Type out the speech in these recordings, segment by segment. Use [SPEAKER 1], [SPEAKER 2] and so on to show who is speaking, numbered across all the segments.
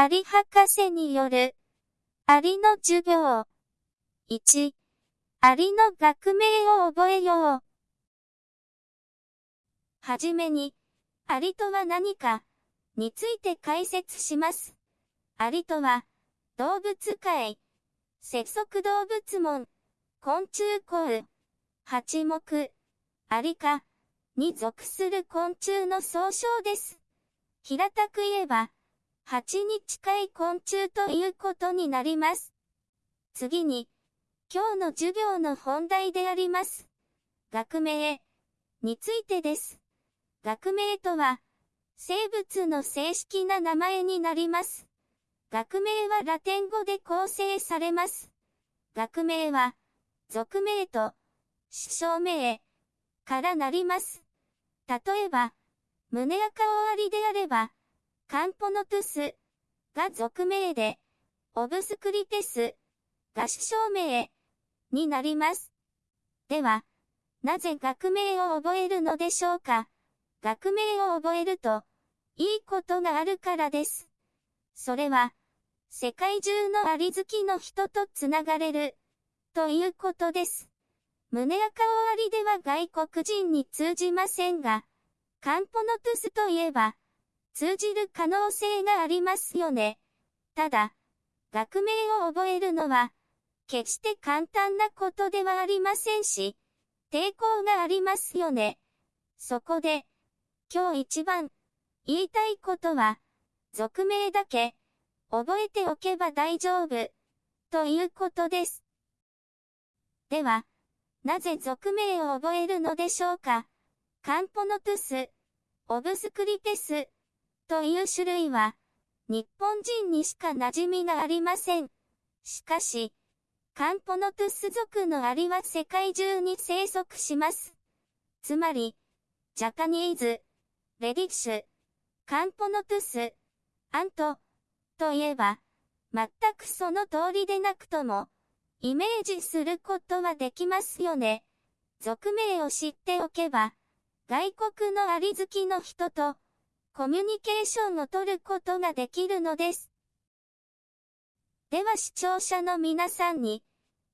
[SPEAKER 1] アリ博士による、アリの授業。1、アリの学名を覚えよう。はじめに、アリとは何か、について解説します。アリとは、動物界、節足動物門、昆虫項、八目、アリ科に属する昆虫の総称です。平たく言えば、蜂に近い昆虫ということになります。次に、今日の授業の本題であります。学名についてです。学名とは、生物の正式な名前になります。学名はラテン語で構成されます。学名は、俗名と、師匠名からなります。例えば、胸赤終わりであれば、カンポノトゥスが俗名で、オブスクリテスが師匠名になります。では、なぜ学名を覚えるのでしょうか？学名を覚えると、いいことがあるからです。それは、世界中のアリ好きの人とつながれる、ということです。胸赤終わりでは外国人に通じませんが、カンポノトゥスといえば、通じる可能性がありますよね。ただ、学名を覚えるのは、決して簡単なことではありませんし、抵抗がありますよね。そこで、今日一番言いたいことは、俗名だけ覚えておけば大丈夫、ということです。では、なぜ俗名を覚えるのでしょうか？カンポノトゥス、オブスクリテス、という種類は、日本人にしか馴染みがありません。しかし、カンポノトゥス族のアリは世界中に生息します。つまり、ジャパニーズ、レディッシュ、カンポノトゥス、アント、といえば、全くその通りでなくとも、イメージすることはできますよね。俗名を知っておけば、外国のアリ好きの人と、コミュニケーションを取ることができるのです。では視聴者の皆さんに、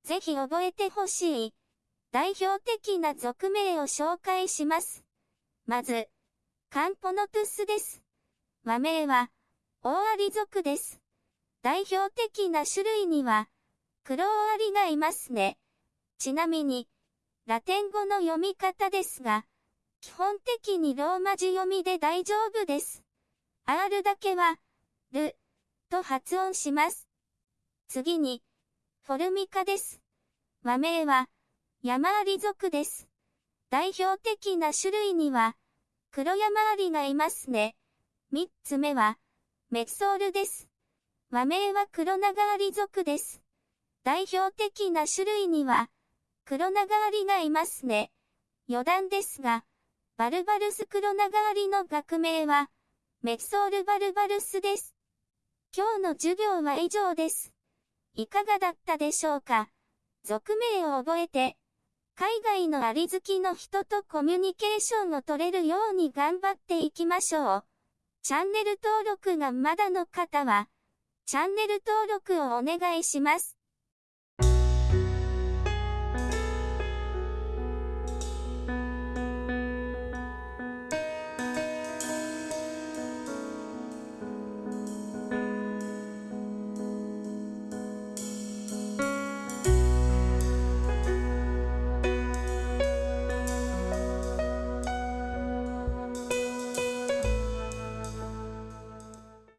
[SPEAKER 1] ぜひ覚えてほしい、代表的な俗名を紹介します。まず、カンポノトゥスです。和名は、大アリ族です。代表的な種類には、黒アリがいますね。ちなみに、ラテン語の読み方ですが、基本的にローマ字読みで大丈夫です。R だけは、ル、と発音します。次に、フォルミカです。和名は、山アリ族です。代表的な種類には、黒山アリがいますね。三つ目は、メッソールです。和名は黒長アリ族です。代表的な種類には、黒長アリがいますね。余談ですが、バルバルス黒長アリの学名は、メキソールバルバルスです。今日の授業は以上です。いかがだったでしょうか？俗名を覚えて、海外のアリ好きの人とコミュニケーションを取れるように頑張っていきましょう。チャンネル登録がまだの方は、チャンネル登録をお願いします。